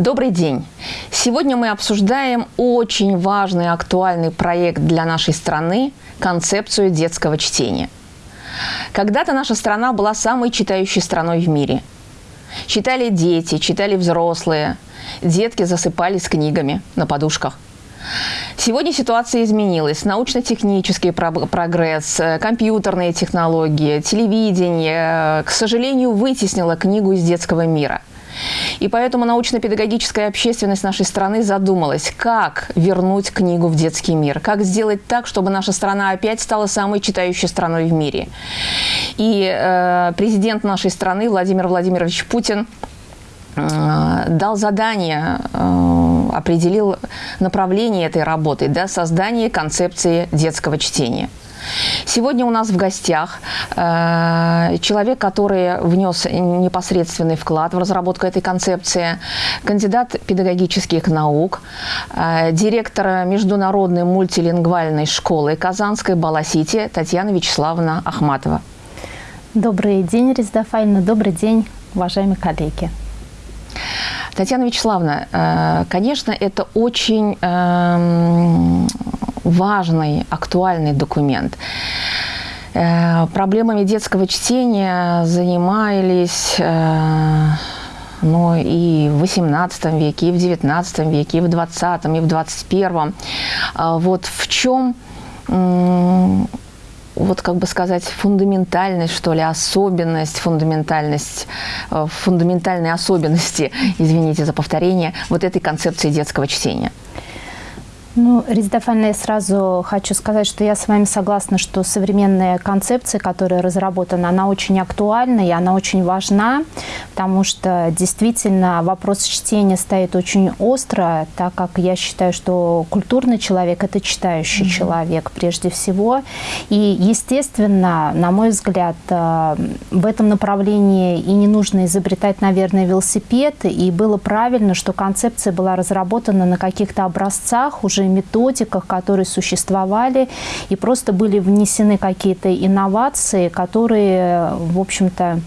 Добрый день! Сегодня мы обсуждаем очень важный актуальный проект для нашей страны – концепцию детского чтения. Когда-то наша страна была самой читающей страной в мире. Читали дети, читали взрослые, детки засыпались книгами на подушках – Сегодня ситуация изменилась. Научно-технический прогресс, э, компьютерные технологии, телевидение, э, к сожалению, вытеснило книгу из детского мира. И поэтому научно-педагогическая общественность нашей страны задумалась, как вернуть книгу в детский мир, как сделать так, чтобы наша страна опять стала самой читающей страной в мире. И э, президент нашей страны Владимир Владимирович Путин э, дал задание, э, определил направление этой работы, да, создание концепции детского чтения. Сегодня у нас в гостях э, человек, который внес непосредственный вклад в разработку этой концепции, кандидат педагогических наук, э, директор международной мультилингвальной школы Казанской Баласити Татьяна Вячеславовна Ахматова. Добрый день, Резда Файна. Добрый день, уважаемые коллеги. Татьяна Вячеславовна, э, конечно, это очень эм, важный, актуальный документ. Э, проблемами детского чтения занимались э, ну, и в XVIII веке, и в XIX веке, и в XX, и в XXI. А вот в чем вот как бы сказать, фундаментальность, что ли, особенность, фундаментальность, э, фундаментальные особенности, извините за повторение, вот этой концепции детского чтения? Ну, Рездафальна, я сразу хочу сказать, что я с вами согласна, что современная концепция, которая разработана, она очень актуальна и она очень важна, потому что действительно вопрос чтения стоит очень остро, так как я считаю, что культурный человек – это читающий mm -hmm. человек прежде всего. И, естественно, на мой взгляд, э, в этом направлении и не нужно изобретать, наверное, велосипед, и было правильно, что концепция была разработана на каких-то образцах уже уже методиках, которые существовали, и просто были внесены какие-то инновации, которые, в общем-то,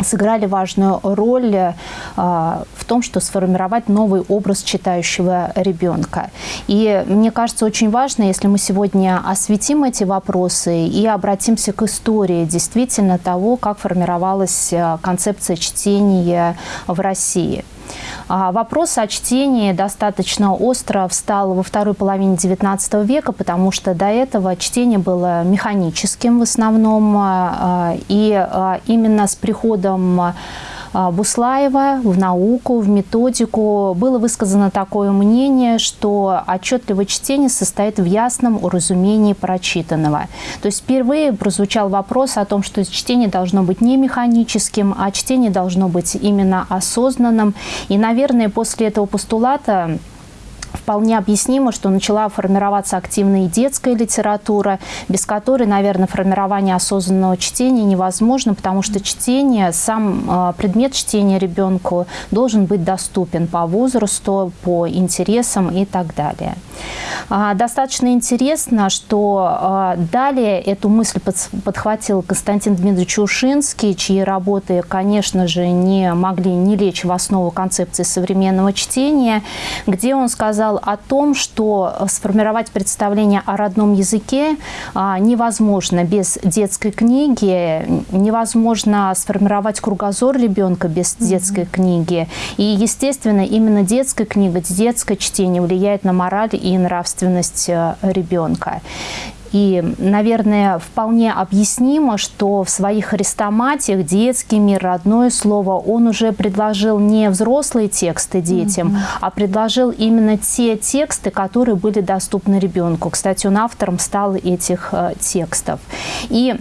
сыграли важную роль э, в том, что сформировать новый образ читающего ребенка. И мне кажется, очень важно, если мы сегодня осветим эти вопросы и обратимся к истории действительно того, как формировалась э, концепция чтения в России. А вопрос о чтении достаточно остро встал во второй половине XIX века, потому что до этого чтение было механическим в основном. А, и а, именно с приходом Буслаева в науку, в методику было высказано такое мнение, что отчетливое чтение состоит в ясном уразумении прочитанного. То есть впервые прозвучал вопрос о том, что чтение должно быть не механическим, а чтение должно быть именно осознанным. И, наверное, после этого постулата вполне объяснимо, что начала формироваться активная детская литература, без которой, наверное, формирование осознанного чтения невозможно, потому что чтение, сам а, предмет чтения ребенку должен быть доступен по возрасту, по интересам и так далее. А, достаточно интересно, что а, далее эту мысль подхватил Константин Дмитриевич Ушинский, чьи работы, конечно же, не могли не лечь в основу концепции современного чтения, где он сказал о том, что сформировать представление о родном языке а, невозможно без детской книги, невозможно сформировать кругозор ребенка без детской книги. И, естественно, именно детская книга, детское чтение влияет на мораль и нравственность э, ребенка. И, наверное, вполне объяснимо, что в своих хрестоматиях детский мир, родное слово, он уже предложил не взрослые тексты детям, mm -hmm. а предложил именно те тексты, которые были доступны ребенку. Кстати, он автором стал этих э, текстов. И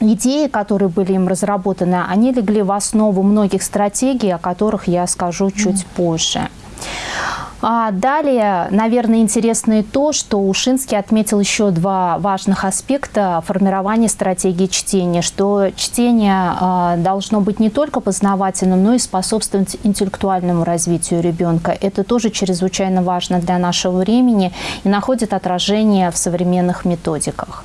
идеи, которые были им разработаны, они легли в основу многих стратегий, о которых я скажу чуть mm -hmm. позже. А далее, наверное, интересно и то, что Ушинский отметил еще два важных аспекта формирования стратегии чтения, что чтение а, должно быть не только познавательным, но и способствовать интеллектуальному развитию ребенка. Это тоже чрезвычайно важно для нашего времени и находит отражение в современных методиках.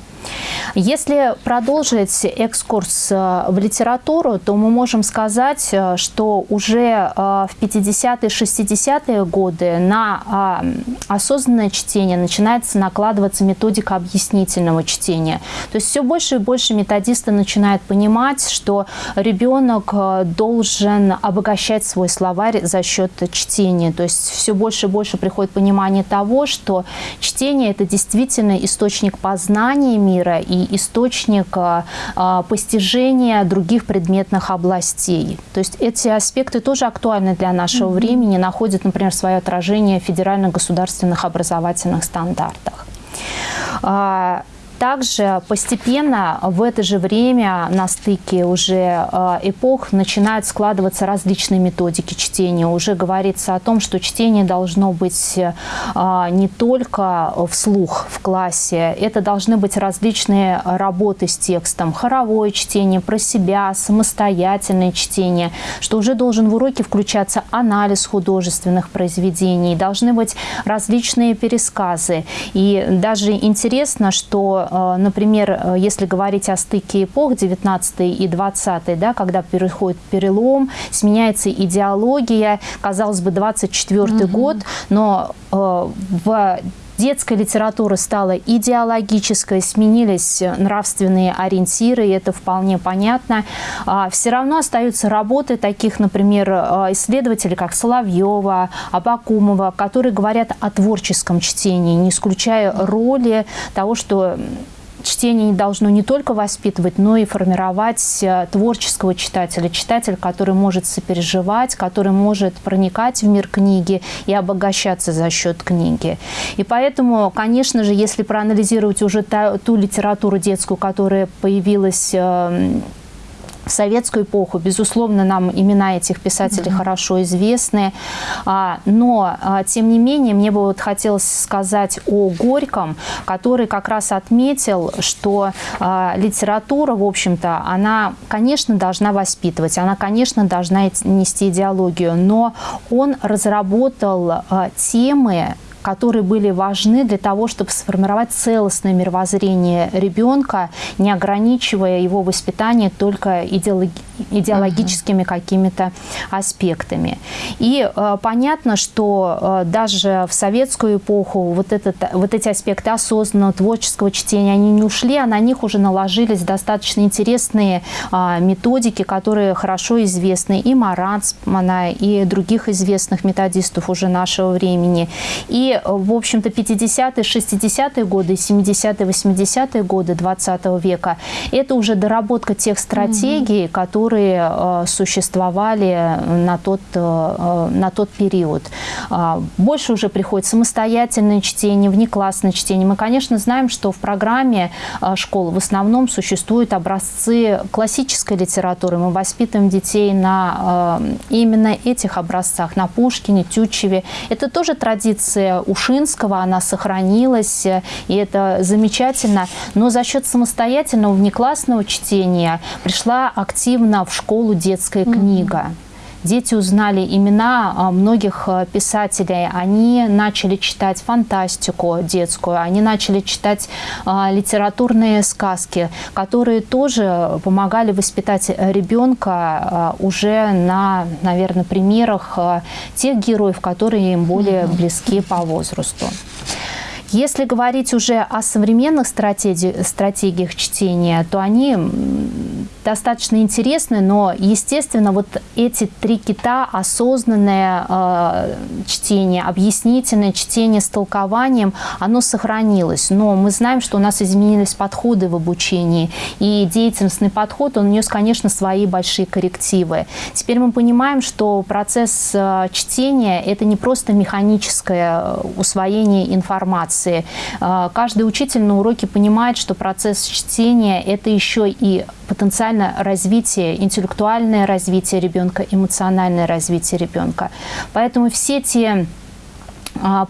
Если продолжить экскурс э, в литературу, то мы можем сказать, э, что уже в 50-е, 60-е годы на а, осознанное чтение начинается накладываться методика объяснительного чтения. То есть все больше и больше методисты начинают понимать, что ребенок должен обогащать свой словарь за счет чтения. То есть все больше и больше приходит понимание того, что чтение – это действительно источник познания мира и источник а, а, постижения других предметных областей. То есть эти аспекты тоже актуальны для нашего mm -hmm. времени, находят, например, свое отражение в федерально-государственных образовательных стандартах. Также постепенно в это же время на стыке уже э, эпох начинают складываться различные методики чтения. Уже говорится о том, что чтение должно быть э, не только вслух в классе, это должны быть различные работы с текстом, хоровое чтение, про себя, самостоятельное чтение, что уже должен в уроке включаться анализ художественных произведений, должны быть различные пересказы. И даже интересно, что например, э, если говорить о стыке эпох 19 и 20, да, когда переходит перелом, сменяется идеология, казалось бы, 24 угу. год, но э, в детская литература стала идеологической, сменились нравственные ориентиры, и это вполне понятно. А, все равно остаются работы таких, например, исследователей, как Соловьева, Абакумова, которые говорят о творческом чтении, не исключая роли того, что чтение должно не только воспитывать, но и формировать э, творческого читателя, читателя, который может сопереживать, который может проникать в мир книги и обогащаться за счет книги. И поэтому, конечно же, если проанализировать уже ту литературу детскую, которая появилась эм, в советскую эпоху, безусловно, нам имена этих писателей mm -hmm. хорошо известны, а, но, а, тем не менее, мне бы вот хотелось сказать о Горьком, который как раз отметил, что а, литература, в общем-то, она, конечно, должна воспитывать, она, конечно, должна нести идеологию, но он разработал темы, которые были важны для того, чтобы сформировать целостное мировоззрение ребенка, не ограничивая его воспитание только идеологи идеологическими uh -huh. какими-то аспектами. И э, понятно, что э, даже в советскую эпоху вот, этот, вот эти аспекты осознанного творческого чтения, они не ушли, а на них уже наложились достаточно интересные э, методики, которые хорошо известны и Маранцмана, и других известных методистов уже нашего времени. И в общем-то, 50-е, 60-е годы, 70-е, 80-е годы 20 века – это уже доработка тех стратегий, угу. которые э, существовали на тот, э, на тот период. Э, больше уже приходит самостоятельное чтение, внеклассное чтение. Мы, конечно, знаем, что в программе э, школы в основном существуют образцы классической литературы. Мы воспитываем детей на э, именно этих образцах, на Пушкине, Тютчеве. Это тоже традиция Ушинского, она сохранилась, и это замечательно. Но за счет самостоятельного внеклассного чтения пришла активно в школу детская книга. Mm -hmm дети узнали имена а, многих а, писателей, они начали читать фантастику детскую, они начали читать а, литературные сказки, которые тоже помогали воспитать ребенка уже на, наверное, примерах тех героев, которые им более близки по возрасту. Если говорить уже о современных стратеги стратегиях чтения, то они достаточно интересны, но, естественно, вот эти три кита, осознанное э, чтение, объяснительное чтение с толкованием, оно сохранилось. Но мы знаем, что у нас изменились подходы в обучении, и деятельностный подход, он внес, конечно, свои большие коррективы. Теперь мы понимаем, что процесс э, чтения – это не просто механическое э, усвоение информации. Э, каждый учитель на уроке понимает, что процесс чтения – это еще и потенциально развитие, интеллектуальное развитие ребенка, эмоциональное развитие ребенка. Поэтому все те а,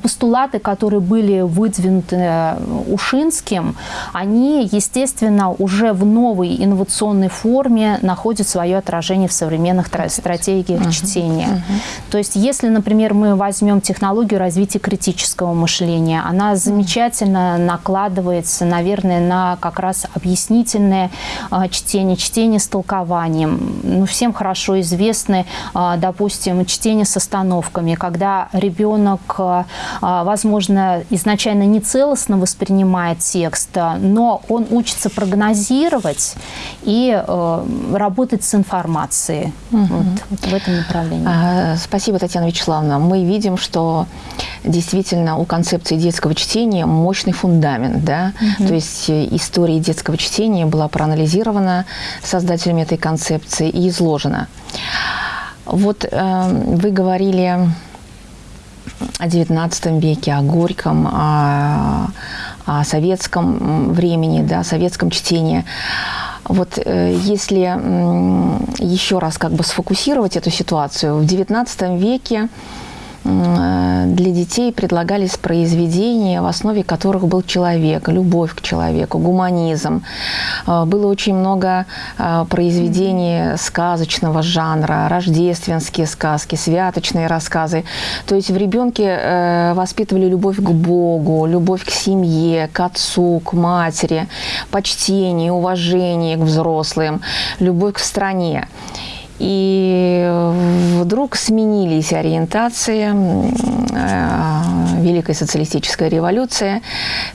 постулаты, которые были выдвинуты э, Ушинским, они, естественно, уже в новой инновационной форме находят свое отражение в современных стратегиях uh-huh. чтения. Uh-huh. То есть, если, например, мы возьмем технологию развития критического мышления, она замечательно накладывается, наверное, на как раз объяснительное э, чтение, чтение с толкованием. Ну, всем хорошо известны, э, допустим, чтение с остановками, когда ребенок а, возможно, изначально не целостно воспринимает текст, но он учится прогнозировать и э, работать с информацией угу. вот, вот в этом направлении. А, спасибо, Татьяна Вячеславовна. Мы видим, что действительно у концепции детского чтения мощный фундамент. Да? Угу. То есть э, история детского чтения была проанализирована создателями этой концепции и изложена. Вот э, вы говорили о XIX веке, о Горьком, о, о советском времени, да, о советском чтении. Вот э, если еще раз как бы сфокусировать эту ситуацию, в XIX веке для детей предлагались произведения, в основе которых был человек, любовь к человеку, гуманизм. Э, было очень много э, произведений сказочного жанра, рождественские сказки, святочные рассказы. То есть в ребенке воспитывали любовь к Богу, любовь к семье, к отцу, к матери, почтение, уважение к взрослым, любовь к стране. И вдруг сменились ориентации, э, Великой социалистической революции,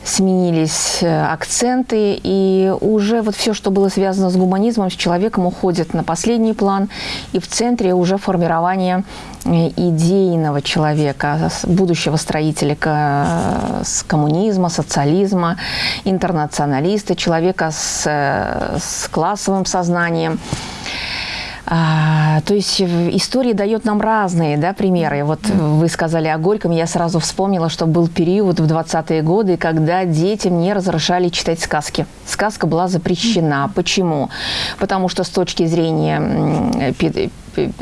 сменились э, акценты, и уже вот все, что было связано с гуманизмом, с человеком, уходит на последний план, и в центре уже формирование э, идейного человека, будущего строителя с коммунизма, социализма, интернационалиста, человека с, с классовым сознанием. А, то есть история дает нам разные да, примеры. Вот вы сказали о Горьком, я сразу вспомнила, что был период в 20-е годы, когда детям не разрешали читать сказки. Сказка была запрещена. Почему? Потому что с точки зрения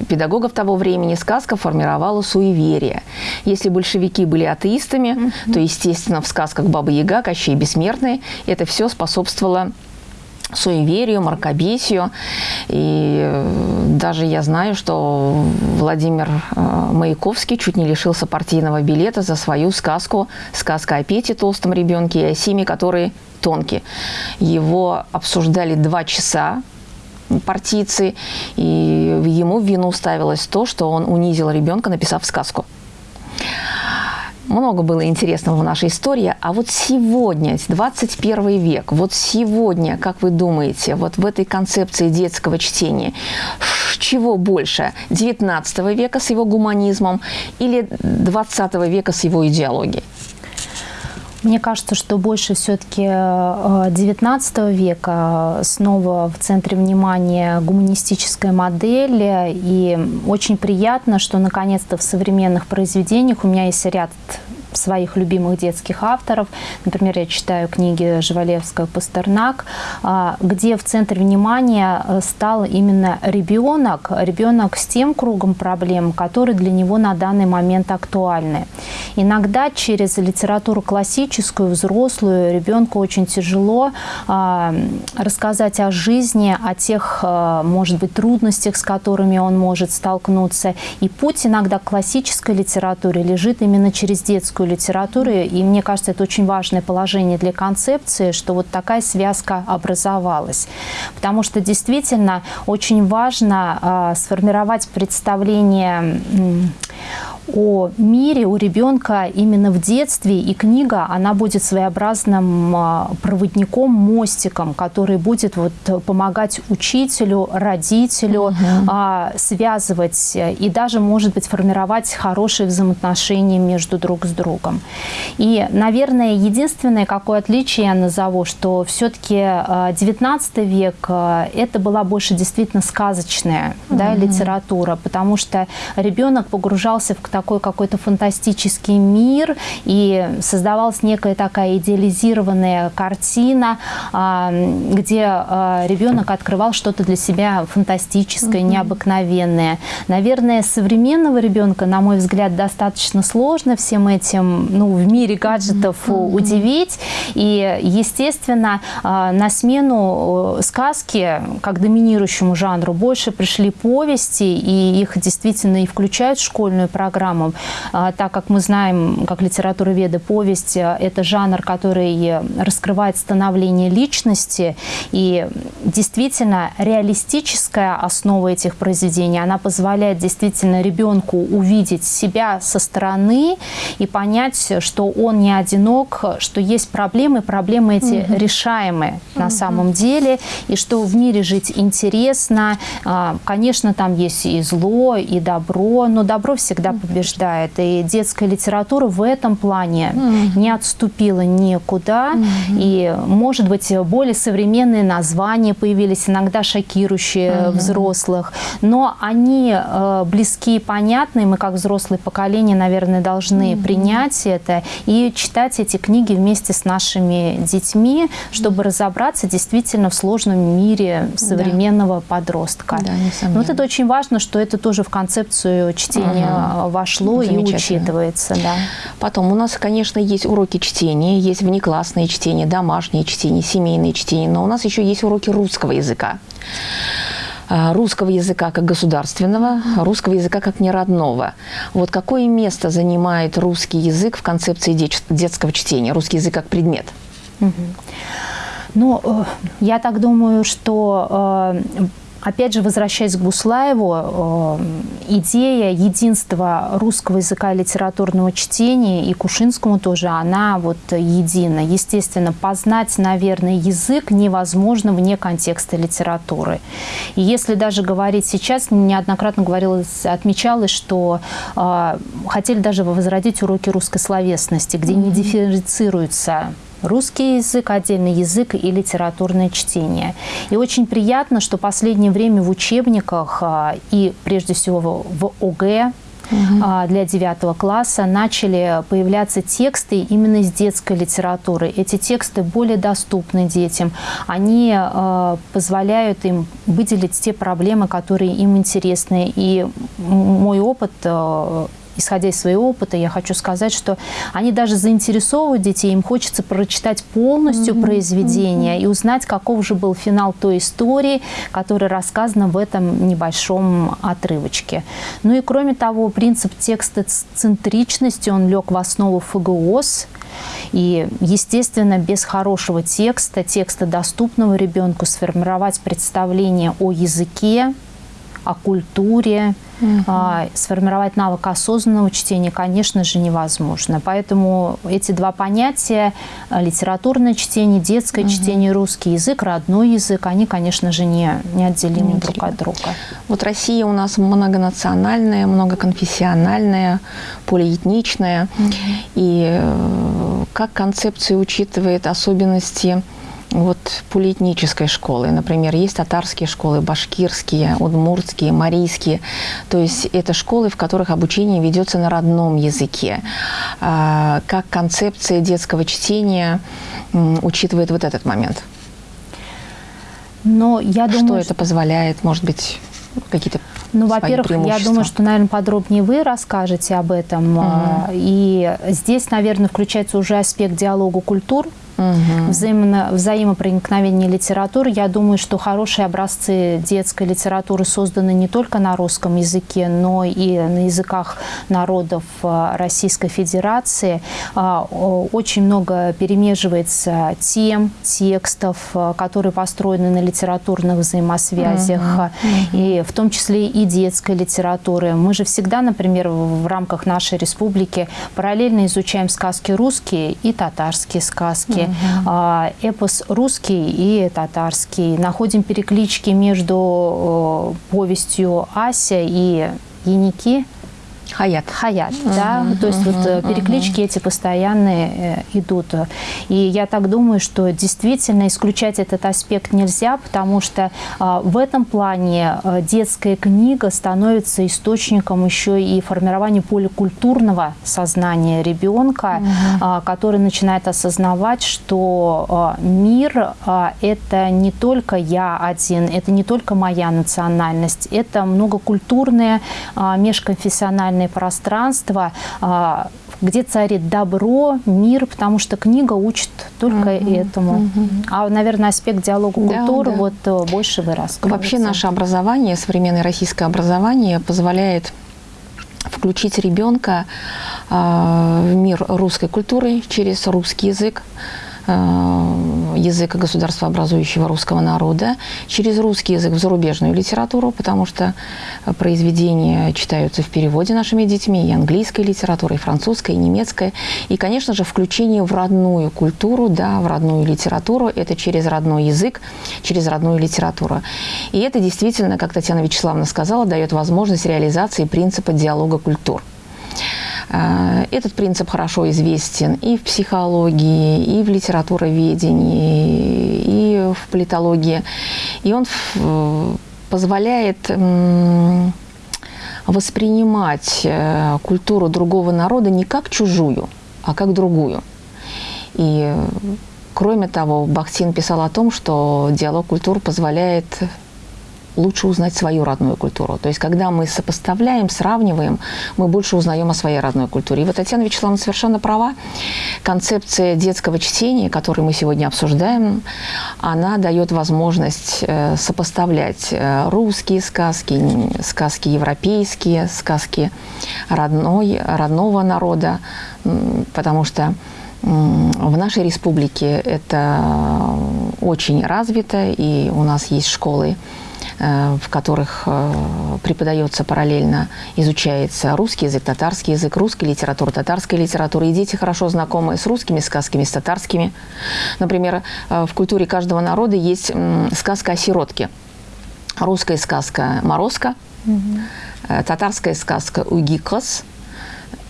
педагогов того времени сказка формировала суеверие. Если большевики были атеистами, mm-hmm. то, естественно, в сказках Баба Яга, Кощей Бессмертный, это все способствовало суеверию, мракобесию. И э, даже я знаю, что Владимир э, Маяковский чуть не лишился партийного билета за свою сказку «Сказка о Пете, толстом ребенке, и о Симе, который тонкий». Его обсуждали два часа, партийцы, и ему в вину ставилось то, что он унизил ребенка, написав сказку много было интересного в нашей истории. А вот сегодня, 21 век, вот сегодня, как вы думаете, вот в этой концепции детского чтения, чего больше? 19 века с его гуманизмом или 20 века с его идеологией? Мне кажется, что больше все-таки XIX э, века снова в центре внимания гуманистическая модель. И очень приятно, что наконец-то в современных произведениях у меня есть ряд своих любимых детских авторов. Например, я читаю книги Жвалевского «Пастернак», а, где в центре внимания э, стал именно ребенок, ребенок с тем кругом проблем, которые для него на данный момент актуальны. Иногда через литературу классическую, взрослую, ребенку очень тяжело а, рассказать о жизни, о тех, а, может быть, трудностях, с которыми он может столкнуться. И путь иногда к классической литературе лежит именно через детскую русскую литературу, и мне кажется, это очень важное положение для концепции, что вот такая связка образовалась. Потому что действительно очень важно э, сформировать представление о мире у ребенка именно в детстве, и книга, она будет своеобразным а, проводником, мостиком, который будет вот помогать учителю, родителю угу. связывать и даже, может быть, формировать хорошие взаимоотношения между друг с другом. И, наверное, единственное, какое отличие я назову, что все-таки 19 а, век это была больше действительно сказочная угу. да, литература, потому что ребенок погружался в такой какой-то фантастический мир, и создавалась некая такая идеализированная картина, а, где а, ребенок открывал что-то для себя фантастическое, угу. необыкновенное. Наверное, современного ребенка, на мой взгляд, достаточно сложно всем этим ну, в мире гаджетов угу. удивить. И, естественно, на смену сказки, как доминирующему жанру, больше пришли повести, и их действительно и включают в школьную программу, а, так как мы знаем, как литература веда, повесть – это жанр, который раскрывает становление личности, и действительно реалистическая основа этих произведений, она позволяет действительно ребенку увидеть себя со стороны и понять, что он не одинок, что есть проблемы, проблемы эти угу. решаемы угу. на самом деле, и что в мире жить интересно. А, конечно, там есть и зло, и добро, но добро всегда побеждает. И детская литература в этом плане mm. не отступила никуда. Mm -hmm. И, может быть, более современные названия появились, иногда шокирующие mm -hmm. взрослых, но они э, близки и понятны. Мы, как взрослое поколение, наверное, должны mm -hmm. принять это и читать эти книги вместе с нашими детьми, чтобы разобраться действительно в сложном мире современного да. подростка. Да, вот это очень важно, что это тоже в концепцию чтения ага. Вошло и учитывается. Да. Потом у нас, конечно, есть уроки чтения, есть внеклассные чтения, домашние чтения, семейные чтения, но у нас еще есть уроки русского языка а, русского языка как государственного, русского языка как неродного. Вот какое место занимает русский язык в концепции детского чтения, русский язык как предмет? Ну, э, я так думаю, что э, Опять же, возвращаясь к Буслаеву, э, идея единства русского языка и литературного чтения и Кушинскому тоже, она вот едина. Естественно, познать, наверное, язык невозможно вне контекста литературы. И если даже говорить сейчас, неоднократно говорилось, отмечалось, что э, хотели даже возродить уроки русской словесности, где не дифференцируются русский язык, отдельный язык и литературное чтение. И очень приятно, что последнее время в учебниках а, и прежде всего в ОГЭ угу. для девятого класса начали появляться тексты именно из детской литературы. Эти тексты более доступны детям. Они э, позволяют им выделить те проблемы, которые им интересны. И мой опыт э, исходя из своего опыта, я хочу сказать, что они даже заинтересовывают детей, им хочется прочитать полностью mm -hmm. произведение mm -hmm. и узнать, каков же был финал той истории, которая рассказана в этом небольшом отрывочке. Ну и кроме того, принцип текстоцентричности, он лег в основу ФГОС, и, естественно, без хорошего текста, текста доступного ребенку, сформировать представление о языке, о культуре, угу. а, сформировать навык осознанного чтения, конечно же, невозможно. Поэтому эти два понятия, а, литературное чтение, детское угу. чтение, русский язык, родной язык, они, конечно же, не, неотделимы не друг от друга. Вот Россия у нас многонациональная, многоконфессиональная, полиэтничная. Угу. И э, как концепция учитывает особенности вот полиэтнической школы. Например, есть татарские школы, башкирские, удмуртские, марийские. То есть это школы, в которых обучение ведется на родном языке. А, как концепция детского чтения учитывает вот этот момент? Но я думаю, что это позволяет, может быть, какие-то ну, во-первых, я думаю, что, наверное, подробнее вы расскажете об этом. Угу. И здесь, наверное, включается уже аспект диалога культур, угу. взаимно, взаимопроникновение литературы. Я думаю, что хорошие образцы детской литературы созданы не только на русском языке, но и на языках народов э, Российской Федерации. А, очень много перемеживается тем, текстов, э, которые построены на литературных взаимосвязях, угу. и в том числе и детской литературы. Мы же всегда, например, в рамках нашей республики параллельно изучаем сказки русские и татарские сказки угу. эпос русский и татарский. Находим переклички между повестью Ася и Яники Хаят. Хаят, uh-huh, да. Uh-huh, То есть вот uh-huh. переклички эти постоянные э, идут. И я так думаю, что действительно исключать этот аспект нельзя, потому что э, в этом плане э, детская книга становится источником еще и формирования поликультурного сознания ребенка, uh-huh. э, который начинает осознавать, что э, мир э, это не только я один, это не только моя национальность, это многокультурное э, межконфессиональное личное пространство, а, где царит добро, мир, потому что книга учит только угу, этому. Угу. А, наверное, аспект диалога культуры да. вот э, больше вы Вообще наше образование, современное российское образование позволяет включить ребенка а, в мир русской культуры через русский язык, Э, языка государствообразующего русского народа, через русский язык в зарубежную литературу, потому что произведения читаются в переводе нашими детьми, и английская литература, и французская, и немецкая. И, конечно же, включение в родную культуру, да, в родную литературу, это через родной язык, через родную литературу. И это действительно, как Татьяна Вячеславовна сказала, дает возможность реализации принципа диалога культур. Э, этот принцип хорошо известен и в психологии, и в литературоведении, и в политологии. И он позволяет воспринимать э, культуру другого народа не как чужую, а как другую. И кроме того, Бахтин писал о том, что диалог культур позволяет лучше узнать свою родную культуру. То есть, когда мы сопоставляем, сравниваем, мы больше узнаем о своей родной культуре. И вот Татьяна Вячеславовна совершенно права. Концепция детского чтения, которую мы сегодня обсуждаем, она дает возможность э, сопоставлять э, русские сказки, сказки европейские, сказки родной, родного народа, потому что в нашей республике это очень развито, и у нас есть школы в которых э, преподается параллельно, изучается русский язык, татарский язык, русская литература, татарская литература. И дети хорошо знакомы с русскими сказками, с татарскими. Например, э, в культуре каждого народа есть сказка о сиротке. Русская сказка «Морозко», угу. татарская сказка «Угикос»,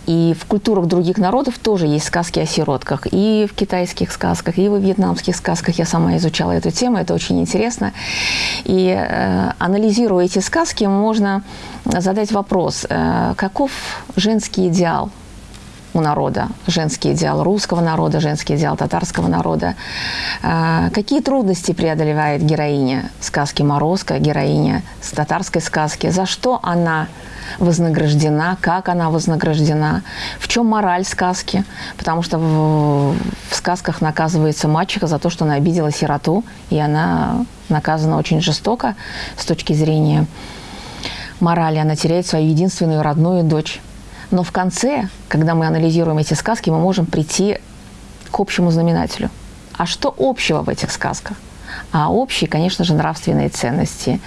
и в культурах других народов тоже есть сказки о сиротках. И в китайских сказках, и в вьетнамских сказках. Я сама изучала эту тему, это очень интересно. И э, анализируя эти сказки, можно задать вопрос, э, каков женский идеал у народа, женский идеал русского народа, женский идеал татарского народа. Э, какие трудности преодолевает героиня сказки «Морозко», героиня с татарской сказки? За что она вознаграждена, как она вознаграждена, в чем мораль сказки, потому что в сказках наказывается мачеха за то, что она обидела сироту, и она наказана очень жестоко с точки зрения морали. Она теряет свою единственную родную дочь. Но в конце, когда мы анализируем эти сказки, мы можем прийти к общему знаменателю. А что общего в этих сказках? А общие, конечно же, нравственные ценности.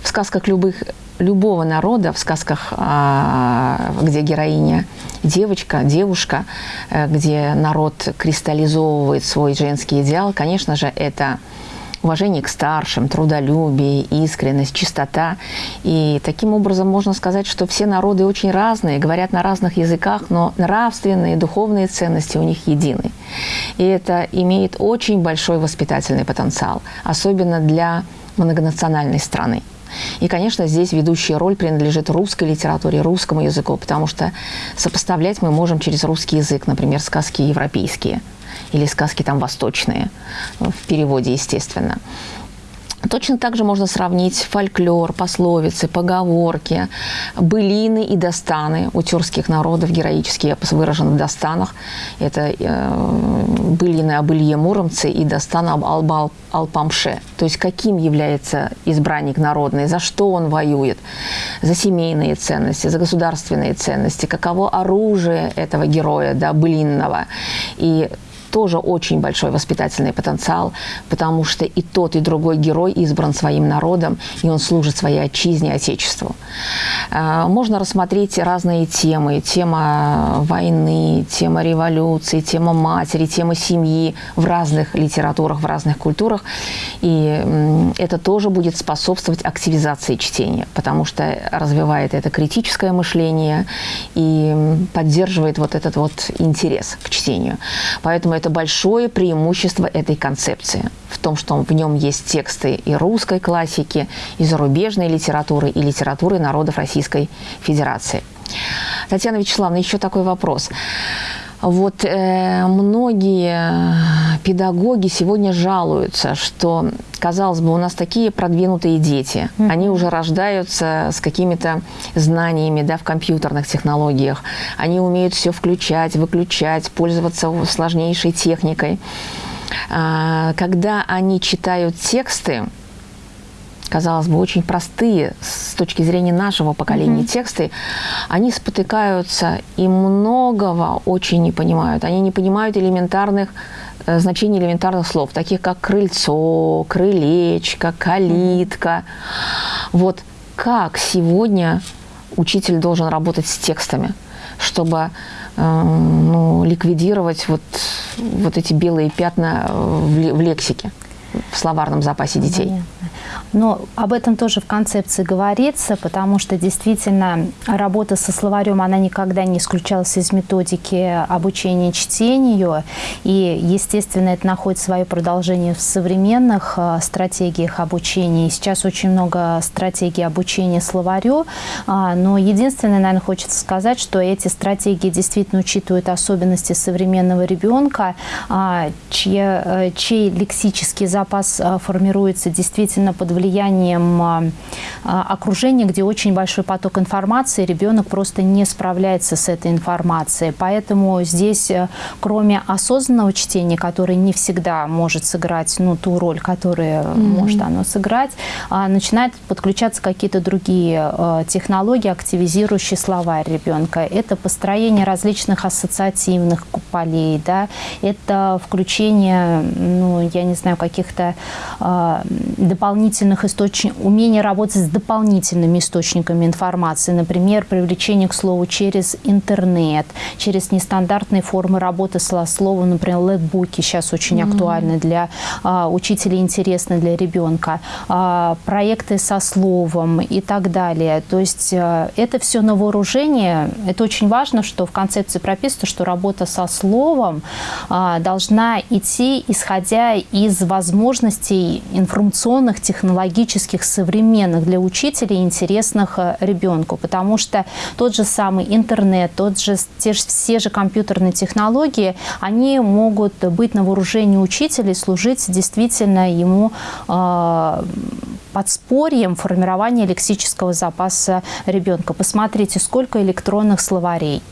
В сказках любых любого народа в сказках, а, где героиня девочка, девушка, э, где народ кристаллизовывает свой женский идеал, конечно же, это уважение к старшим, трудолюбие, искренность, чистота. И таким образом можно сказать, что все народы очень разные, говорят на разных языках, но нравственные, духовные ценности у них едины. И это имеет очень большой воспитательный потенциал, особенно для многонациональной страны. И, конечно, здесь ведущая роль принадлежит русской литературе, русскому языку, потому что сопоставлять мы можем через русский язык, например, сказки европейские или сказки там восточные, в переводе, естественно. Точно так же можно сравнить фольклор, пословицы, поговорки, былины и достаны у тюркских народов, героические эпос выражен в достанах. Это э, былины об Илье Муромце и достан об Албал Алпамше. То есть каким является избранник народный, за что он воюет, за семейные ценности, за государственные ценности, каково оружие этого героя, да, былинного. И тоже очень большой воспитательный потенциал, потому что и тот, и другой герой избран своим народом, и он служит своей отчизне, отечеству. Э, можно рассмотреть разные темы. Тема войны, тема революции, тема матери, тема семьи в разных литературах, в разных культурах. И это тоже будет способствовать активизации чтения, потому что развивает это критическое мышление и поддерживает вот этот вот интерес к чтению. Поэтому это большое преимущество этой концепции в том, что в нем есть тексты и русской классики, и зарубежной литературы, и литературы народов Российской Федерации. Татьяна Вячеславовна, еще такой вопрос. Вот э, многие педагоги сегодня жалуются, что, казалось бы, у нас такие продвинутые дети, mm -hmm. они уже рождаются с какими-то знаниями да, в компьютерных технологиях, они умеют все включать, выключать, пользоваться сложнейшей техникой. А, когда они читают тексты, казалось бы, очень простые с точки зрения нашего поколения mm -hmm. тексты, они спотыкаются и многого очень не понимают. Они не понимают элементарных э, значений элементарных слов, таких как крыльцо, крылечко, калитка. Вот как сегодня учитель должен работать с текстами, чтобы э, ну, ликвидировать вот, вот эти белые пятна в, в лексике, в словарном запасе детей? Понятно. Но об этом тоже в концепции говорится, потому что действительно работа со словарем, она никогда не исключалась из методики обучения чтению. И, естественно, это находит свое продолжение в современных э, стратегиях обучения. И сейчас очень много стратегий обучения словарю. А, но единственное, наверное, хочется сказать, что эти стратегии действительно учитывают особенности современного ребенка, а, чьи, э, чей лексический запас э, формируется действительно под влиянием а, а, окружения, где очень большой поток информации, ребенок просто не справляется с этой информацией. Поэтому здесь, э, кроме осознанного чтения, которое не всегда может сыграть ну, ту роль, которую mm -hmm. может оно сыграть, а, начинают подключаться какие-то другие э, технологии, активизирующие словарь ребенка. Это построение различных ассоциативных полей, да, это включение, ну, я не знаю, каких-то дополнительных дополнительных источников, умение работать с дополнительными источниками информации, например, привлечение к слову через интернет, через нестандартные формы работы со словом, например, летбуки сейчас очень mm -hmm. актуальны для а, учителей, интересны для ребенка, а, проекты со словом и так далее. То есть а, это все на вооружение. Это очень важно, что в концепции прописано, что работа со словом а, должна идти, исходя из возможностей информационных технологических, современных для учителей, интересных э, ребенку. Потому что тот же самый интернет, тот же, те же, все же компьютерные технологии, они могут быть на вооружении учителей, служить действительно ему э, подспорьем формирования лексического запаса ребенка. Посмотрите, сколько электронных словарей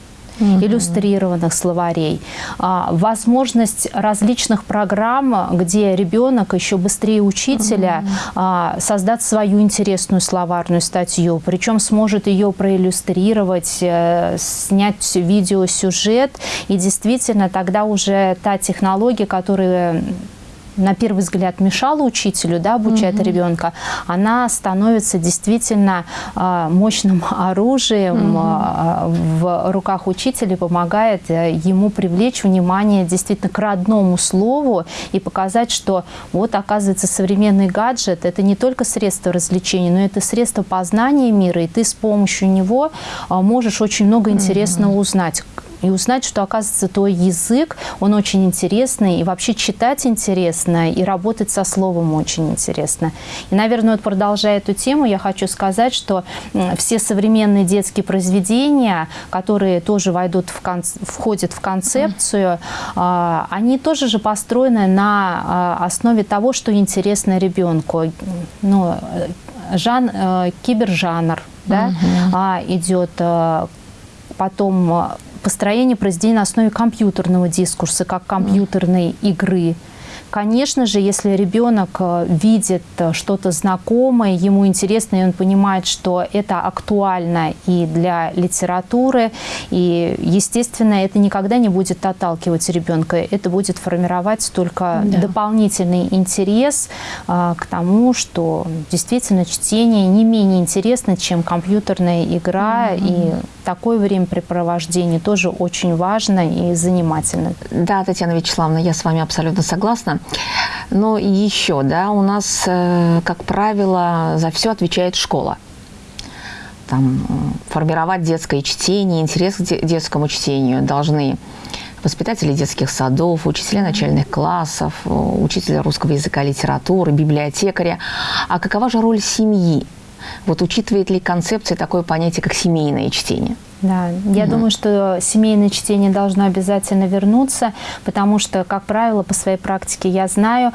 угу. иллюстрированных словарей, а, возможность различных программ, где ребенок еще быстрее учителя угу. создаст свою интересную словарную статью, причем сможет ее проиллюстрировать, э, снять видеосюжет, и действительно тогда уже та технология, которая на первый взгляд мешала учителю да, обучать угу. ребенка, она становится действительно э, мощным оружием угу. в руках учителя, помогает э, ему привлечь внимание действительно к родному слову и показать, что вот оказывается современный гаджет это не только средство развлечения, но это средство познания мира, и ты с помощью него э, можешь очень много интересного узнать и узнать, что, оказывается, твой язык, он очень интересный, и вообще читать интересно, и работать со словом очень интересно. И, наверное, вот продолжая эту тему, я хочу сказать, что все современные детские произведения, которые тоже войдут в кон... входят в концепцию, mm. они тоже же построены на а, основе того, что интересно ребенку. Ну, жан, э, кибержанр, да, -huh. идет э, потом построение произведений на основе компьютерного дискурса, как компьютерной игры. Конечно же, если ребенок э, видит э, что-то знакомое, ему интересно, и он понимает, что это актуально и для литературы, и, естественно, это никогда не будет отталкивать ребенка, это будет формировать только да. дополнительный интерес а, к тому, что действительно чтение не менее интересно, чем компьютерная игра, mm -hmm. и такое времяпрепровождение тоже очень важно и занимательно. Да, Татьяна Вячеславовна, я с вами абсолютно согласна. Но еще, да, у нас, э, как правило, за все отвечает школа. Там, э, формировать детское чтение, интерес к детскому чтению должны воспитатели детских садов, учителя начальных классов, э, учителя русского языка, литературы, библиотекаря. А какова же роль семьи? Вот учитывает ли концепция такое понятие, как семейное чтение? Да, я угу. думаю, что семейное чтение должно обязательно вернуться, потому что, как правило, по своей практике я знаю,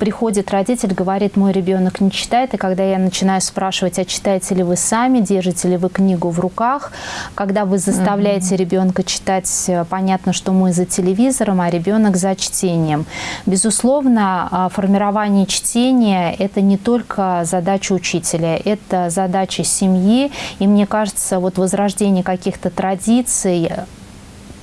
приходит родитель, говорит, мой ребенок не читает, и когда я начинаю спрашивать, а читаете ли вы сами, держите ли вы книгу в руках, когда вы заставляете угу. ребенка читать, э, понятно, что мы за телевизором, а ребенок за чтением. Безусловно, а, формирование чтения – это не только задача учителя, это задача семьи, и мне кажется, вот возрождение каких-то традиций,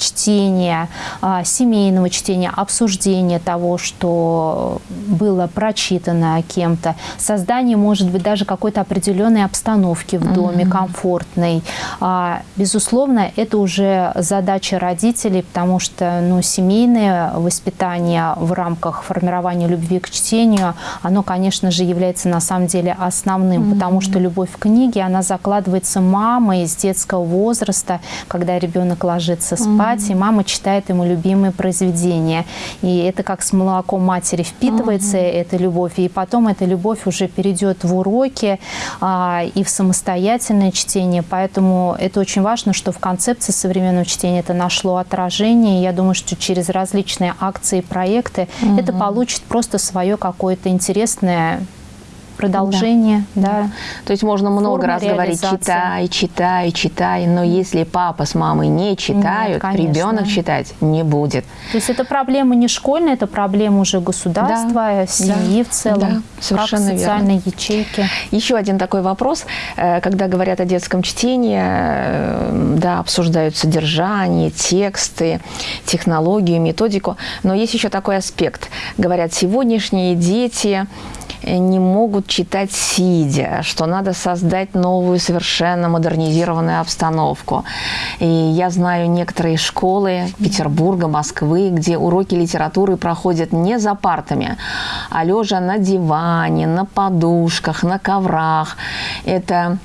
чтения, а, семейного чтения, обсуждения того, что было прочитано кем-то, создание, может быть, даже какой-то определенной обстановки в доме, mm -hmm. комфортной. А, безусловно, это уже задача родителей, потому что ну, семейное воспитание в рамках формирования любви к чтению, оно, конечно же, является на самом деле основным, mm -hmm. потому что любовь к книге, она закладывается мамой с детского возраста, когда ребенок ложится спать, спать, и мама читает ему любимые произведения. И это как с молоком матери впитывается угу. эта любовь, и потом эта любовь уже перейдет в уроки а, и в самостоятельное чтение. Поэтому это очень важно, что в концепции современного чтения это нашло отражение. Я думаю, что через различные акции и проекты угу. это получит просто свое какое-то интересное продолжение. Да. Да. То есть можно много раз говорить, читай, читай, читай, но если папа с мамой не читают, Нет, ребенок читать не будет. То есть это проблема не школьная, это проблема уже государства, да, семьи да, в целом, да, совершенно как социальной верно. ячейки. Еще один такой вопрос, э, когда говорят о детском чтении, э, да, обсуждают содержание, тексты, технологию, методику, но есть еще такой аспект. Говорят, сегодняшние дети не могут читать сидя, что надо создать новую совершенно модернизированную обстановку. И я знаю некоторые школы Петербурга, Москвы, где уроки литературы проходят не за партами, а лежа на диване, на подушках, на коврах. Это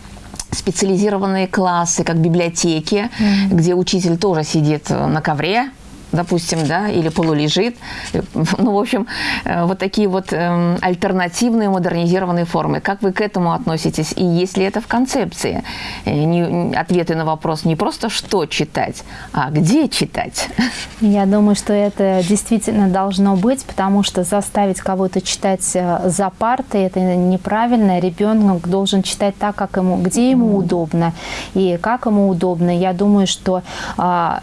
специализированные классы, как библиотеки, mm -hmm. где учитель тоже сидит на ковре, допустим, да, или полулежит. Ну, в общем, э, вот такие вот эм, альтернативные модернизированные формы. Как вы к этому относитесь? И есть ли это в концепции? Э, не, ответы на вопрос не просто «что читать», а «где читать?» Я думаю, что это действительно должно быть, потому что заставить кого-то читать э, за партой – это неправильно. Ребенок должен читать так, как ему, где ему удобно и как ему удобно. Я думаю, что а,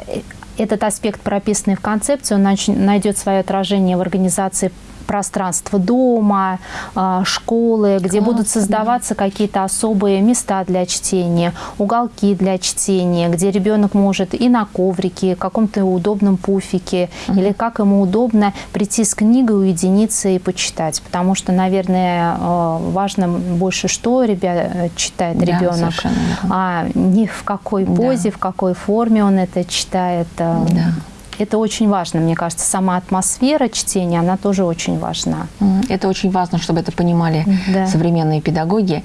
этот аспект, прописанный в концепции, он найдет свое отражение в организации пространство дома, а, школы, где Классно. будут создаваться какие-то особые места для чтения, уголки для чтения, где ребенок может и на коврике, каком-то удобном пуфике, угу. или как ему удобно прийти с книгой, уединиться и почитать. Потому что, наверное, а, важно больше, что ребят, читает да, ребенок, а не в какой позе, да. в какой форме он это читает. А, да это очень важно, мне кажется. Сама атмосфера чтения, она тоже очень важна. Это очень важно, чтобы это понимали да. современные педагоги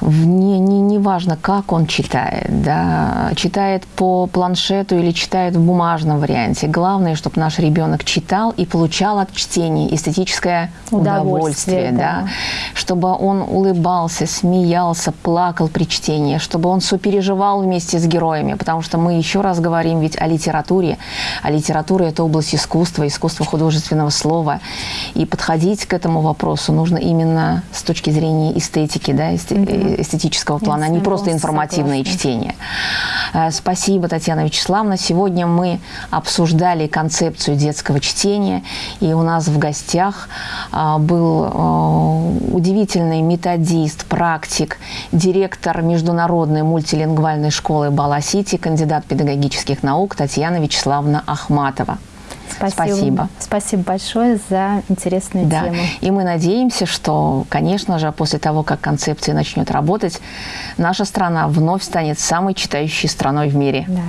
не, не, не важно, как он читает, да, читает по планшету или читает в бумажном варианте. Главное, чтобы наш ребенок читал и получал от чтения эстетическое удовольствие, удовольствие да. да, чтобы он улыбался, смеялся, плакал при чтении, чтобы он сопереживал вместе с героями, потому что мы еще раз говорим ведь о литературе, а литература – это область искусства, искусства художественного слова, и подходить к этому вопросу нужно именно с точки зрения эстетики, да, эстетики эстетического плана, а не просто полностью информативное согласна. чтение. Э, Спасибо, Татьяна Вячеславовна. Сегодня мы обсуждали концепцию детского чтения, и у нас в гостях а, был а, удивительный методист, практик, директор международной мультилингвальной школы Бала-Сити, кандидат педагогических наук Татьяна Вячеславовна Ахматова. Спасибо. Спасибо большое за интересную Да. тему. И мы надеемся, что, конечно же, после того, как концепция начнет работать, наша страна вновь станет самой читающей страной в мире. Да.